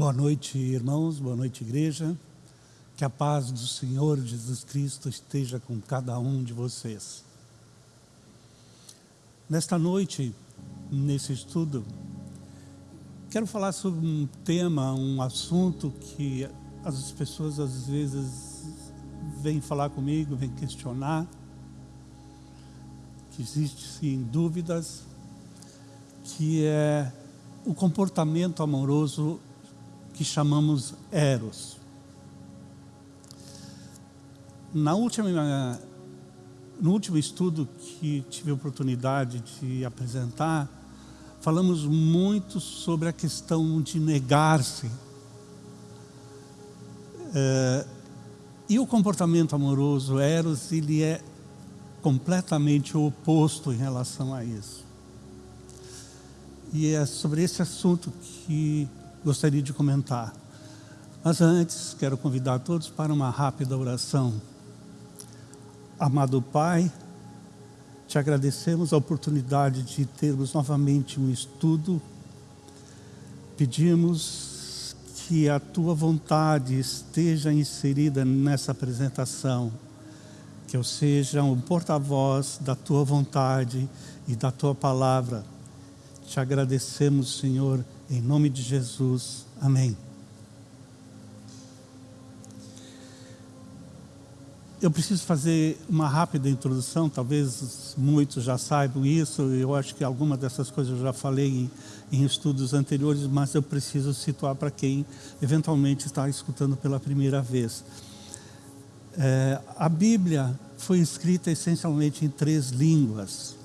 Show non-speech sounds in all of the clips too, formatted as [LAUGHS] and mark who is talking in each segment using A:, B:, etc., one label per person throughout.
A: Boa noite, irmãos, boa noite, igreja. Que a paz do Senhor Jesus Cristo esteja com cada um de vocês. Nesta noite, nesse estudo, quero falar sobre um tema, um assunto que as pessoas às vezes vêm falar comigo, vêm questionar, que existem dúvidas, que é o comportamento amoroso que chamamos Eros. Na última, no último estudo que tive a oportunidade de apresentar, falamos muito sobre a questão de negar-se. É, e o comportamento amoroso, Eros, ele é completamente oposto em relação a isso. E é sobre esse assunto que gostaria de comentar. Mas antes, quero convidar todos para uma rápida oração. Amado Pai, te agradecemos a oportunidade de termos novamente um estudo. Pedimos que a tua vontade esteja inserida nessa apresentação, que eu seja um porta-voz da tua vontade e da tua palavra. Te agradecemos, Senhor, em nome de Jesus. Amém. Eu preciso fazer uma rápida introdução, talvez muitos já saibam isso, eu acho que alguma dessas coisas eu já falei em, em estudos anteriores, mas eu preciso situar para quem eventualmente está escutando pela primeira vez. É, a Bíblia foi escrita essencialmente em três línguas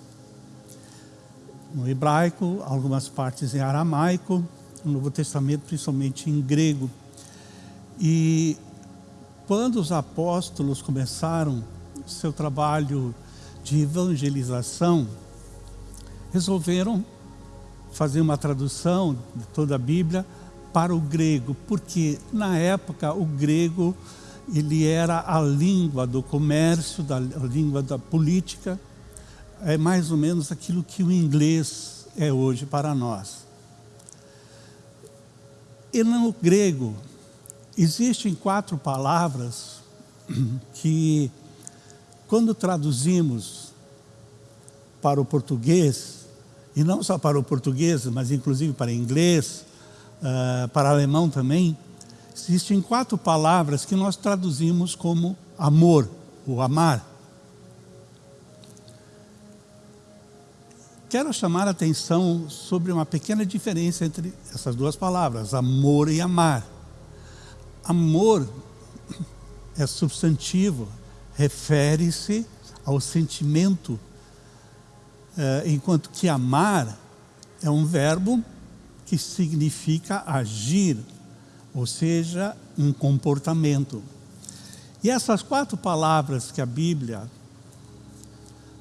A: no hebraico, algumas partes em aramaico, no Novo Testamento principalmente em grego. E quando os apóstolos começaram seu trabalho de evangelização, resolveram fazer uma tradução de toda a Bíblia para o grego, porque na época o grego ele era a língua do comércio, da, a língua da política, é mais ou menos aquilo que o inglês é hoje para nós. E no grego, existem quatro palavras [CLEARS THROAT] que, quando traduzimos para o português, e não só para o português, mas inclusive para inglês, uh, para alemão também, existem quatro palavras que nós traduzimos como amor, o amar. Quero chamar a atenção sobre uma pequena diferença entre essas duas palavras, amor e amar. Amor é substantivo, refere-se ao sentimento, eh, enquanto que amar é um verbo que significa agir, ou seja, um comportamento. E essas quatro palavras que a Bíblia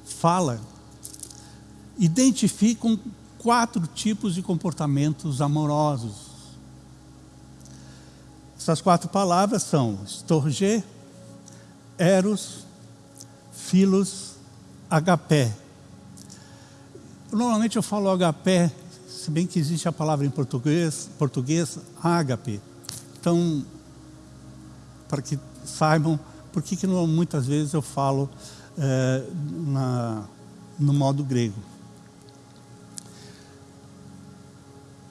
A: fala identificam quatro tipos de comportamentos amorosos. Essas quatro palavras são estorge, eros, filos, agapé. Normalmente eu falo agapé, se bem que existe a palavra em português, português ágape. Então, para que saibam por que, que muitas vezes eu falo é, na, no modo grego.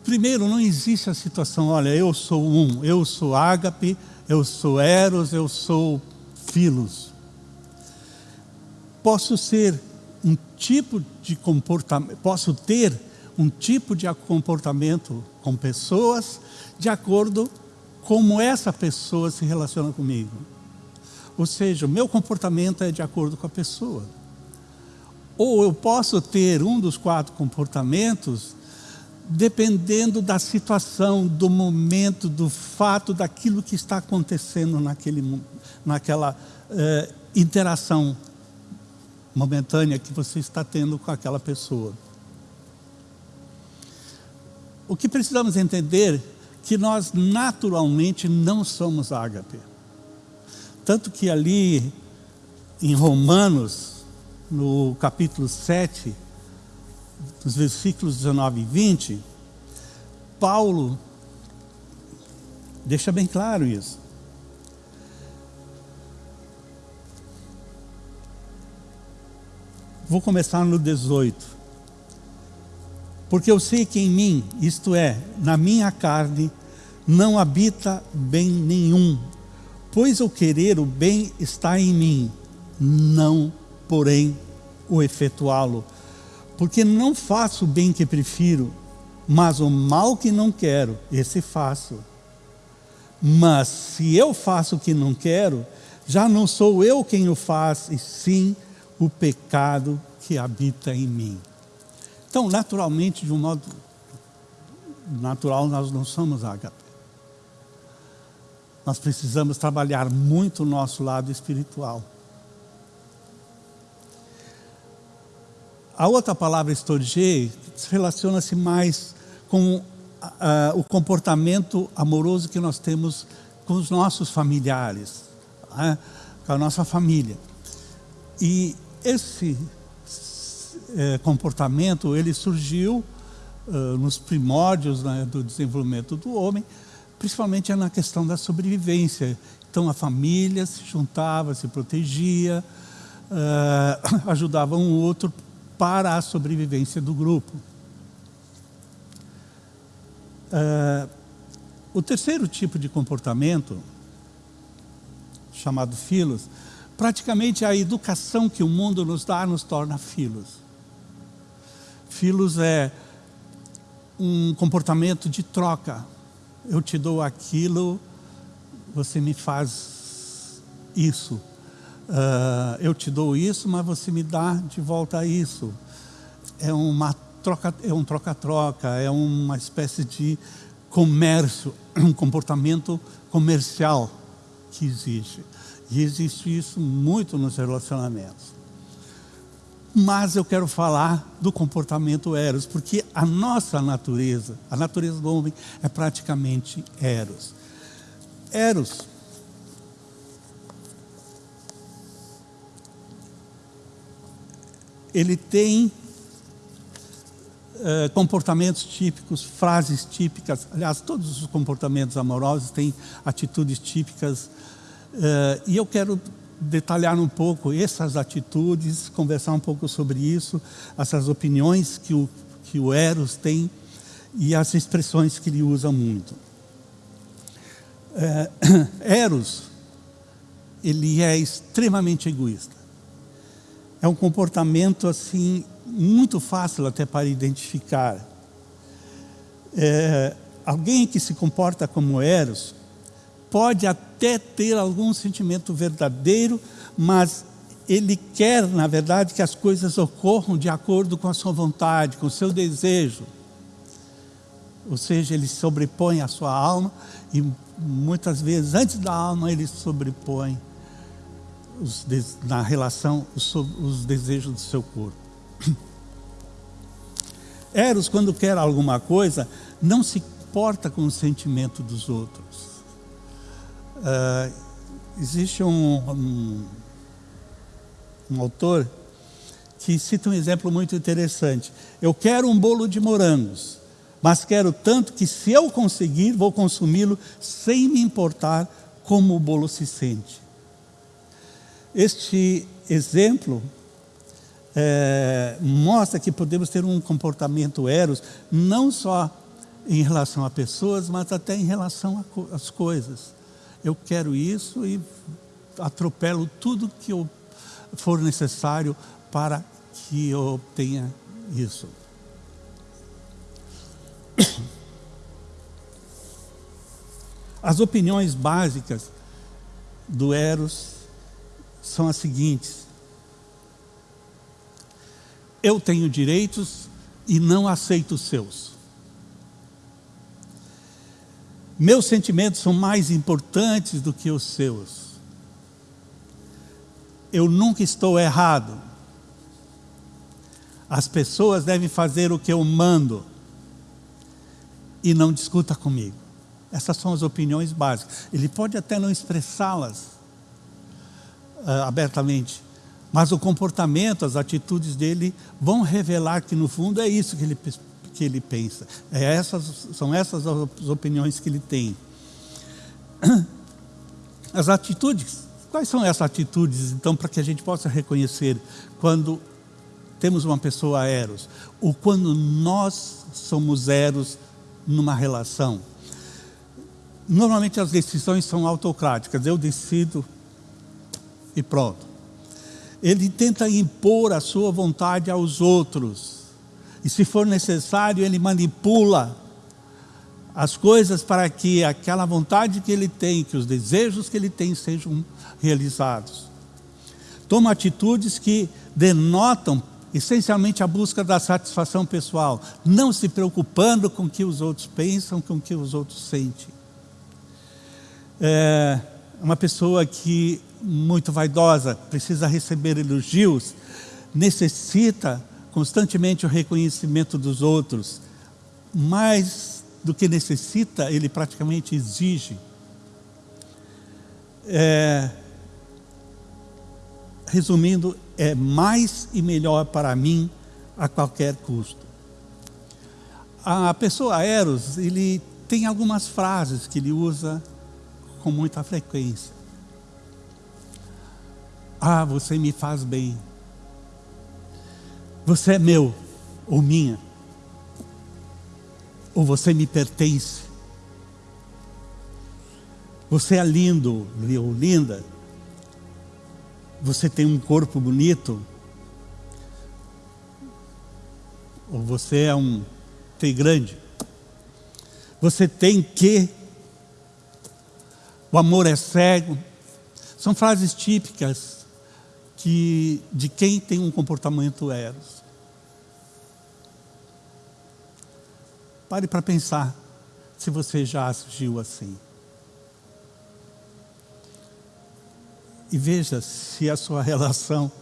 A: Primeiro, não existe a situação, olha, eu sou um, eu sou ágape, eu sou eros, eu sou filos. Posso ser um tipo de comportamento, posso ter um tipo de comportamento com pessoas de acordo como essa pessoa se relaciona comigo. Ou seja, o meu comportamento é de acordo com a pessoa. Ou eu posso ter um dos quatro comportamentos dependendo da situação, do momento, do fato, daquilo que está acontecendo naquele, naquela eh, interação momentânea que você está tendo com aquela pessoa. O que precisamos entender que nós naturalmente não somos ágape. Tanto que ali em Romanos, no capítulo 7, nos versículos 19 e 20, Paulo deixa bem claro isso. Vou começar no 18. Porque eu sei que em mim, isto é, na minha carne, não habita bem nenhum, pois o querer o bem está em mim, não, porém, o efetuá-lo. Porque não faço o bem que prefiro, mas o mal que não quero, esse faço. Mas se eu faço o que não quero, já não sou eu quem o faz, e sim o pecado que habita em mim. Então, naturalmente, de um modo natural, nós não somos ágape. Nós precisamos trabalhar muito o nosso lado espiritual. A outra palavra, estorgei, relaciona-se mais com uh, o comportamento amoroso que nós temos com os nossos familiares, uh, com a nossa família. E esse uh, comportamento, ele surgiu nos primórdios né, do desenvolvimento do homem, principalmente na questão da sobrevivência. Então a família se juntava, se protegia, [COUGHS] ajudava um outro para a sobrevivência do grupo. Uh, o terceiro tipo de comportamento, chamado filos, praticamente a educação que o mundo nos dá nos torna filos. Filos é um comportamento de troca. Eu te dou aquilo, você me faz isso uh, eu te dou isso, mas você me dá de volta isso. É uma troca, é um troca-troca, é uma espécie de comércio, [CLEARS THROAT] um comportamento comercial que existe. E existe isso muito nos relacionamentos. Mas eu quero falar do comportamento eros, porque a nossa natureza, a natureza do homem é praticamente eros. Eros ele tem uh, comportamentos típicos, frases típicas, aliás, todos os comportamentos amorosos têm atitudes típicas, uh, e eu quero detalhar um pouco essas atitudes, conversar um pouco sobre isso, essas opiniões que o, que o Eros tem e as expressões que ele usa muito. Uh, [COUGHS] Eros, ele é extremamente egoísta é um comportamento assim muito fácil até para identificar. É, alguém que se comporta como Eros pode até ter algum sentimento verdadeiro, mas ele quer, na verdade, que as coisas ocorram de acordo com a sua vontade, com o seu desejo. Ou seja, ele sobrepõe a sua alma e muitas vezes, antes da alma, ele sobrepõe os, na relação, os, os desejos do seu corpo. [CLEARS THROAT] Eros, quando quer alguma coisa, não se importa com o sentimento dos outros. Uh, existe um, um, um autor que cita um exemplo muito interessante. Eu quero um bolo de morangos, mas quero tanto que se eu conseguir, vou consumi-lo sem me importar como o bolo se sente. Este exemplo é, mostra que podemos ter um comportamento eros, não só em relação a pessoas, mas até em relação às coisas. Eu quero isso e atropelo tudo que eu for necessário para que eu obtenha isso. As opiniões básicas do Eros são as seguintes. Eu tenho direitos e não aceito os seus. Meus sentimentos são mais importantes do que os seus. Eu nunca estou errado. As pessoas devem fazer o que eu mando e não discuta comigo. Essas são as opiniões básicas. Ele pode até não expressá-las, abertamente, Mas o comportamento, as atitudes dele vão revelar que no fundo é isso que ele, que ele pensa. É essas, são essas as opiniões que ele tem. [CLEARS THROAT] As atitudes, quais são essas atitudes então para que a gente possa reconhecer quando temos uma pessoa eros ou quando nós somos eros numa relação? Normalmente as decisões são autocráticas, eu decido e pronto ele tenta impor a sua vontade aos outros. E se for necessário, ele manipula as coisas para que aquela vontade que ele tem, que os desejos que ele tem sejam realizados. Toma atitudes que denotam essencialmente a busca da satisfação pessoal, não se preocupando com o que os outros pensam, com o que os outros sentem. É uma pessoa que muito vaidosa, precisa receber elogios, necessita constantemente o reconhecimento dos outros, mais do que necessita, ele praticamente exige. É, resumindo, é mais e melhor para mim a qualquer custo. A pessoa Eros, ele tem algumas frases que ele usa com muita frequência. Ah, você me faz bem. Você é meu ou minha. Ou você me pertence. Você é lindo ou linda. Você tem um corpo bonito. Ou você é um tem grande. Você tem que. O amor é cego. São frases típicas que, de quem tem um comportamento eros. Pare para pensar se você já agiu assim. E veja se a sua relação,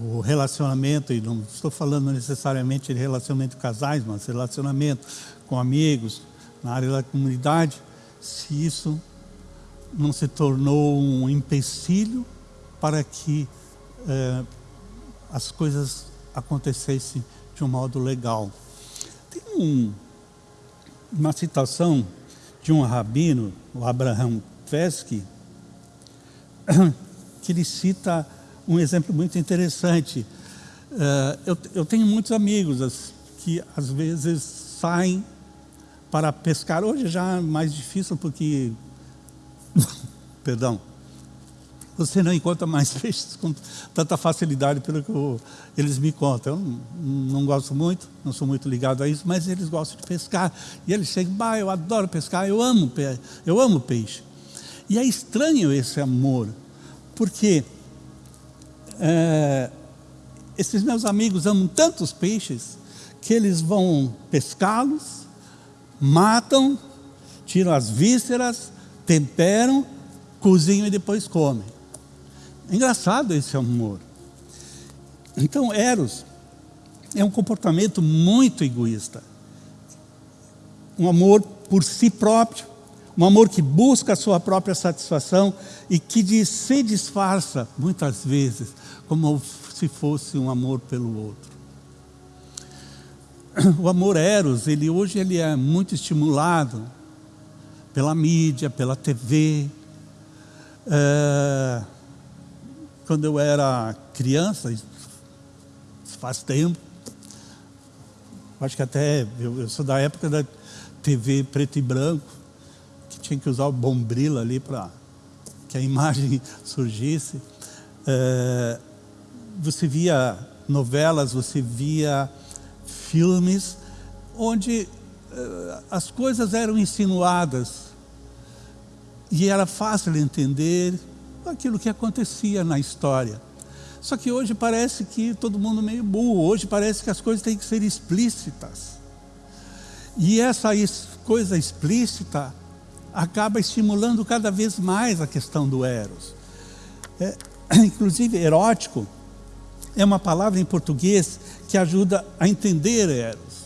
A: o relacionamento, e não estou falando necessariamente de relacionamento com casais, mas relacionamento com amigos, na área da comunidade, se isso não se tornou um empecilho para que é, as coisas acontecessem de um modo legal. Tem um, uma citação de um rabino, o Abraham Fesky, [COUGHS] que ele cita um exemplo muito interessante. Uh, eu, eu, tenho muitos amigos que às vezes saem para pescar. Hoje já é mais difícil porque, [LAUGHS] perdão, você não encontra mais [LAUGHS] peixes com tanta facilidade pelo que eles me contam. Eu não, não, gosto muito, não sou muito ligado a isso, mas eles gostam de pescar. E eles chegam, bah, eu adoro pescar, eu amo, eu amo peixe. E é estranho esse amor, porque é, esses meus amigos amam tantos peixes que eles vão pescá-los, matam, tiram as vísceras, temperam, cozinham e depois comem. Engraçado esse amor. Então, Eros é um comportamento muito egoísta. Um amor por si próprio, um amor que busca a sua própria satisfação e que se disfarça, muitas vezes, como se fosse um amor pelo outro. O amor Eros, ele, hoje ele é muito estimulado pela mídia, pela TV, é, quando eu era criança, faz tempo, acho que até, eu, eu sou da época da TV preto e branco, que tinha que usar o bombril ali para que a [LAUGHS] imagem surgisse. É, você via novelas, você via filmes onde é, as coisas eram insinuadas e era fácil entender aquilo que acontecia na história. Só que hoje parece que todo mundo meio burro, hoje parece que as coisas têm que ser explícitas. E essa coisa explícita acaba estimulando cada vez mais a questão do eros. É, [CLEARS THROAT] inclusive, erótico é uma palavra em português que ajuda a entender eros.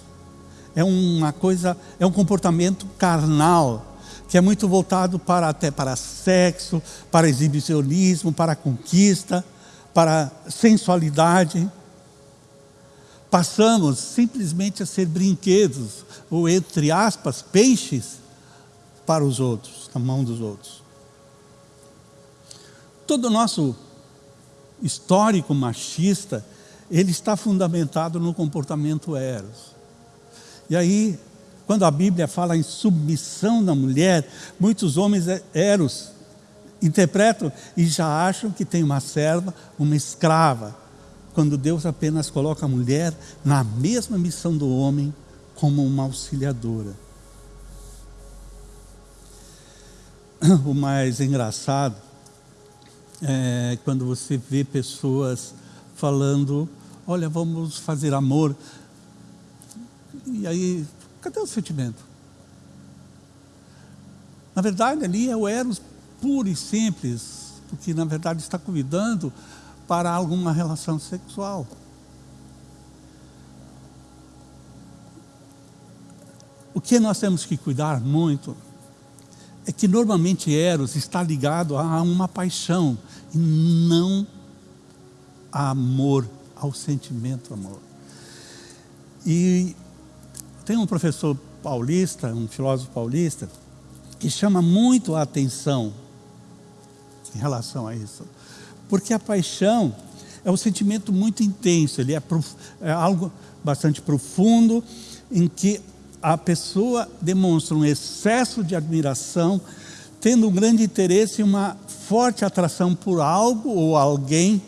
A: É uma coisa, é um comportamento carnal, que é muito voltado para até para sexo, para exibicionismo, para conquista, para sensualidade. Passamos simplesmente a ser brinquedos, ou entre aspas, peixes para os outros, na mão dos outros. Todo o nosso histórico machista, ele está fundamentado no comportamento eros. E aí, quando a Bíblia fala em submissão da mulher, muitos homens é, eros interpretam e já acham que tem uma serva, uma escrava, quando Deus apenas coloca a mulher na mesma missão do homem como uma auxiliadora. O mais engraçado é quando você vê pessoas falando, olha, vamos fazer amor. E aí, cadê o sentimento? Na verdade, ali é o eros puro e simples, porque na verdade está convidando para alguma relação sexual. O que nós temos que cuidar muito é que normalmente Eros está ligado a uma paixão e não a amor, ao sentimento amor. E tem um professor paulista, um filósofo paulista, que chama muito a atenção em relação a isso. Porque a paixão é um sentimento muito intenso, ele é, é algo bastante profundo, em que a pessoa demonstra um excesso de admiração, tendo um grande interesse e uma forte atração por algo ou alguém.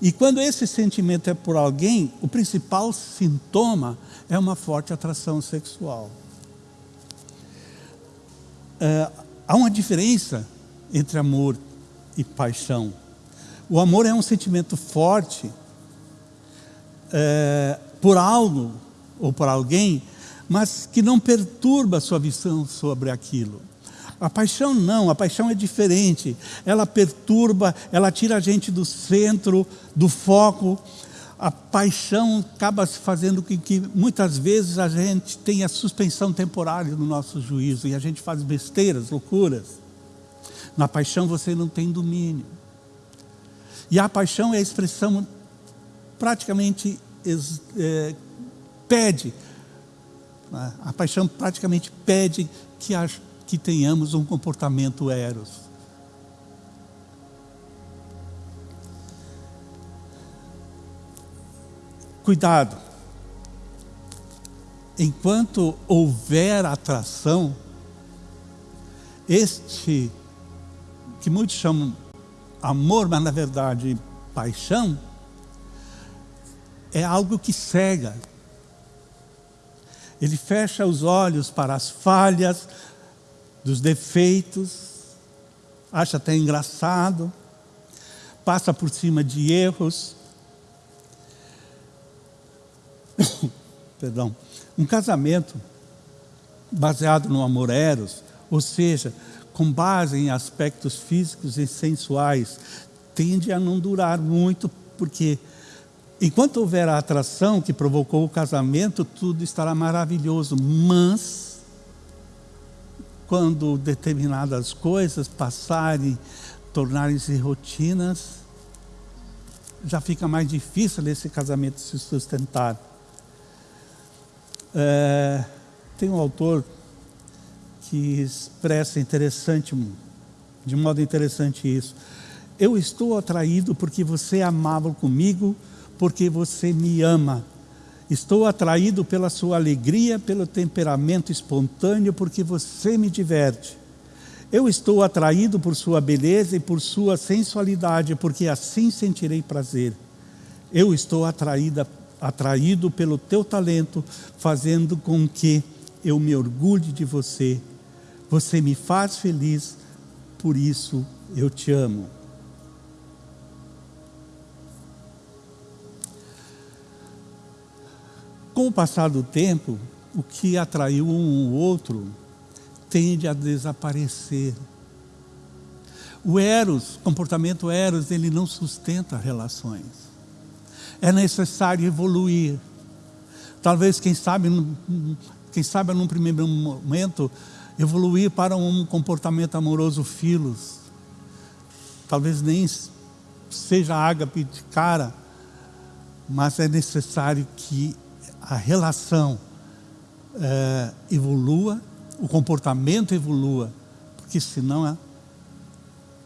A: E quando esse sentimento é por alguém, o principal sintoma é uma forte atração sexual. É, há uma diferença entre amor e paixão. O amor é um sentimento forte é, por algo ou por alguém, mas que não perturba a sua visão sobre aquilo. A paixão não, a paixão é diferente. Ela perturba, ela tira a gente do centro, do foco. A paixão acaba fazendo com que muitas vezes a gente tenha suspensão temporária no nosso juízo e a gente faz besteiras, loucuras. Na paixão você não tem domínio. E a paixão é a expressão praticamente é, pede, né? a paixão praticamente pede que, a, que tenhamos um comportamento eros. Cuidado. Enquanto houver atração, este que muitos chamam amor, mas na verdade paixão, é algo que cega. Ele fecha os olhos para as falhas, dos defeitos, acha até engraçado, passa por cima de erros. [COUGHS] Perdão. Um casamento baseado no amor eros, ou seja, com base em aspectos físicos e sensuais, tende a não durar muito, porque enquanto houver a atração que provocou o casamento, tudo estará maravilhoso, mas quando determinadas coisas passarem, tornarem-se rotinas, já fica mais difícil esse casamento se sustentar. É, tem um autor que expressa interessante, de modo interessante isso. Eu estou atraído porque você é amável comigo, porque você me ama. Estou atraído pela sua alegria, pelo temperamento espontâneo, porque você me diverte. Eu estou atraído por sua beleza e por sua sensualidade, porque assim sentirei prazer. Eu estou atraída, atraído pelo teu talento, fazendo com que eu me orgulhe de você você me faz feliz, por isso eu te amo. Com o passar do tempo, o que atraiu um ou outro tende a desaparecer. O eros, comportamento eros, ele não sustenta relações. É necessário evoluir. Talvez, quem sabe, quem sabe num primeiro momento, evoluir para um comportamento amoroso filos. Talvez nem seja ágape de cara, mas é necessário que a relação é, evolua, o comportamento evolua, porque senão a,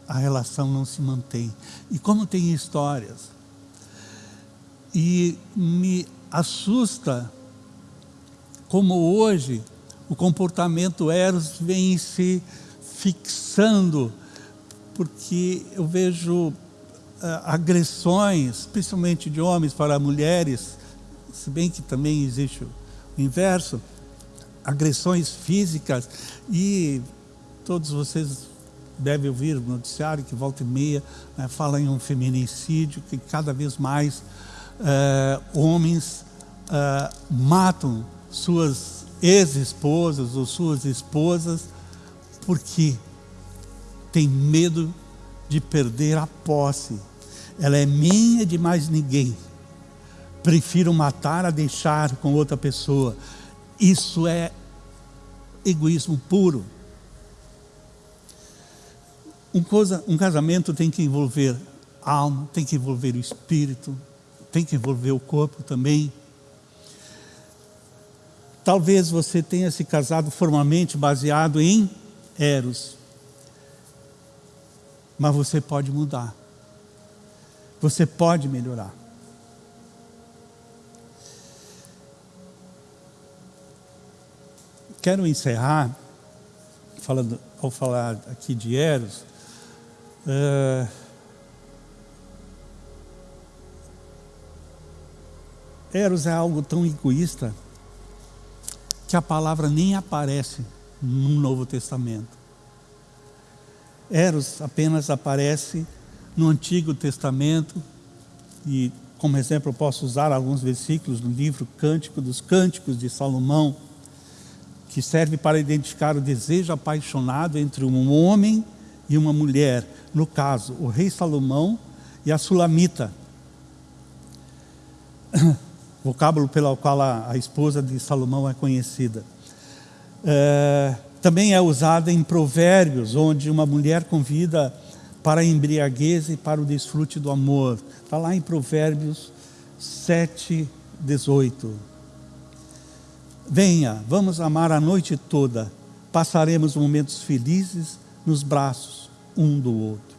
A: a relação não se mantém. E como tem histórias, e me assusta como hoje o comportamento eros vem se fixando, porque eu vejo uh, agressões, principalmente de homens para mulheres, se bem que também existe o inverso, agressões físicas e todos vocês devem ouvir o noticiário que volta e meia né, fala em um feminicídio, que cada vez mais uh, homens uh, matam suas ex-esposas ou suas esposas porque tem medo de perder a posse. Ela é minha de mais ninguém. Prefiro matar a deixar com outra pessoa. Isso é egoísmo puro. Um, coisa, um casamento tem que envolver alma, tem que envolver o espírito, tem que envolver o corpo também. Talvez você tenha se casado formalmente baseado em Eros. Mas você pode mudar. Você pode melhorar. Quero encerrar, falando, ao falar aqui de Eros, uh, Eros é algo tão egoísta que a palavra nem aparece no Novo Testamento. Eros apenas aparece no Antigo Testamento e como exemplo eu posso usar alguns versículos no livro Cântico dos Cânticos de Salomão, que serve para identificar o desejo apaixonado entre um homem e uma mulher, no caso, o rei Salomão e a Sulamita, [COUGHS] vocábulo pelo qual a, a esposa de Salomão é conhecida. É, também é usada em provérbios, onde uma mulher convida para a embriaguez e para o desfrute do amor. Está lá em provérbios 7, 18. Venha, vamos amar a noite toda, passaremos momentos felizes nos braços um do outro.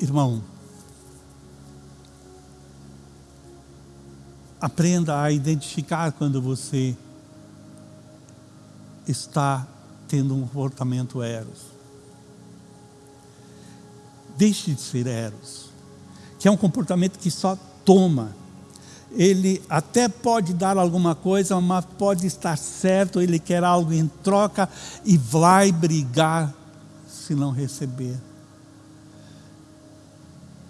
A: Irmão, Aprenda a identificar quando você está tendo um comportamento eros. Deixe de ser eros, que é um comportamento que só toma. Ele até pode dar alguma coisa, mas pode estar certo, ele quer algo em troca e vai brigar se não receber.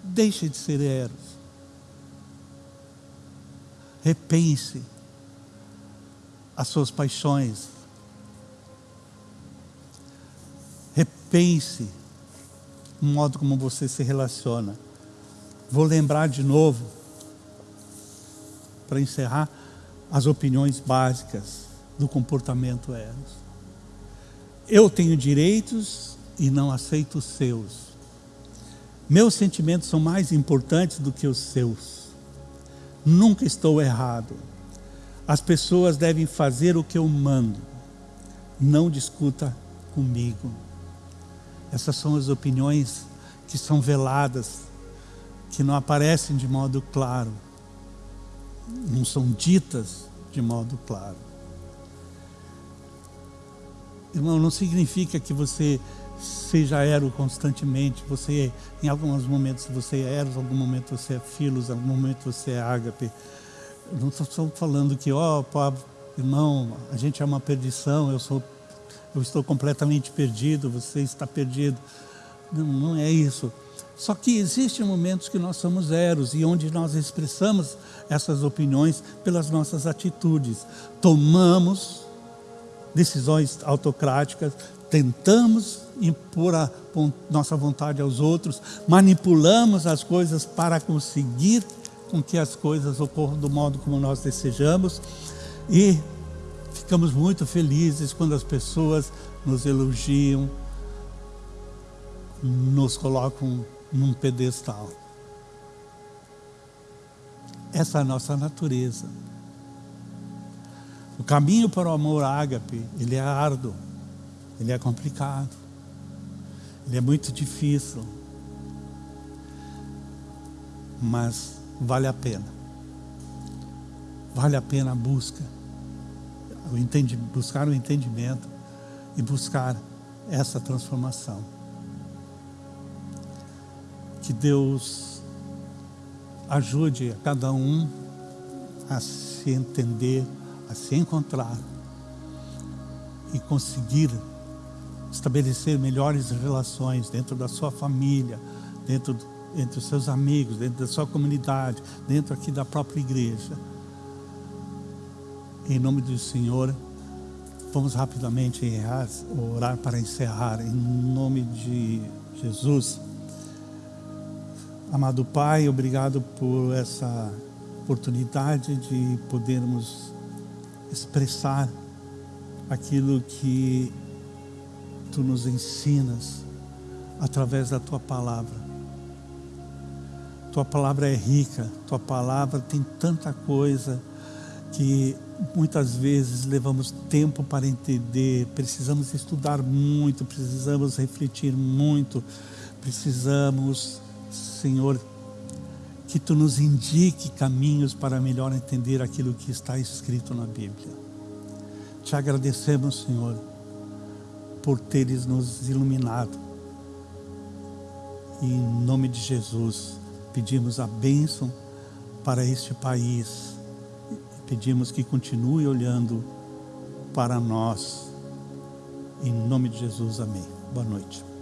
A: Deixe de ser eros repense as suas paixões. Repense o modo como você se relaciona. Vou lembrar de novo, para encerrar, as opiniões básicas do comportamento eros. Eu tenho direitos e não aceito os seus. Meus sentimentos são mais importantes do que os seus. Nunca estou errado. As pessoas devem fazer o que eu mando. Não discuta comigo. Essas são as opiniões que são veladas, que não aparecem de modo claro, não são ditas de modo claro. Irmão, não significa que você seja aero constantemente, você, em alguns momentos você é eros, em algum momento você é filos, em algum momento você é ágape. Não estou falando que, ó, oh, irmão, a gente é uma perdição, eu, sou, eu estou completamente perdido, você está perdido. Não, não é isso. Só que existem momentos que nós somos eros e onde nós expressamos essas opiniões pelas nossas atitudes. Tomamos decisões autocráticas, tentamos impor a nossa vontade aos outros, manipulamos as coisas para conseguir com que as coisas ocorram do modo como nós desejamos e ficamos muito felizes quando as pessoas nos elogiam, nos colocam num pedestal. Essa é a nossa natureza. O caminho para o amor ágape, ele é árduo, ele é complicado, ele é muito difícil, mas vale a pena. Vale a pena a busca, o entendi, buscar o entendimento e buscar essa transformação. Que Deus ajude a cada um a se entender, a se encontrar e conseguir estabelecer melhores relações dentro da sua família, dentro entre os seus amigos, dentro da sua comunidade, dentro aqui da própria igreja. Em nome do Senhor, vamos rapidamente orar para encerrar. Em nome de Jesus. Amado Pai, obrigado por essa oportunidade de podermos expressar aquilo que Tu nos ensinas através da Tua palavra. Tua palavra é rica, Tua palavra tem tanta coisa que muitas vezes levamos tempo para entender, precisamos estudar muito, precisamos refletir muito, precisamos, Senhor, que Tu nos indique caminhos para melhor entender aquilo que está escrito na Bíblia. Te agradecemos, Senhor, por teres nos iluminado. E em nome de Jesus, pedimos a bênção para este país Pedimos que continue olhando para nós. Em nome de Jesus, amém. Boa noite.